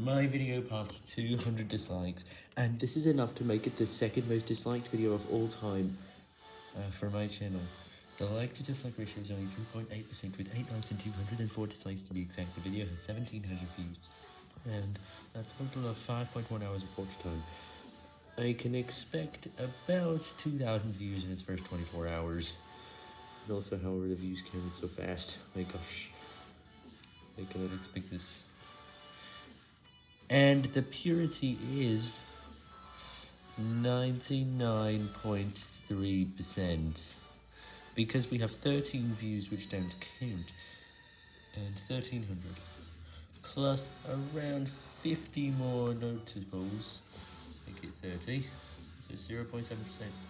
My video passed 200 dislikes, and this is enough to make it the second most disliked video of all time uh, for my channel. The like to dislike ratio is only 2.8% with 8 likes and 204 dislikes to be exact. The video has 1700 views, and that's a total of 5.1 hours of watch time. I can expect about 2,000 views in its first 24 hours. And also, how are the views counted so fast? My gosh. I cannot expect this. And the purity is 99.3%. Because we have 13 views which don't count. And 1300. Plus around 50 more notables. Make it 30. So 0.7%.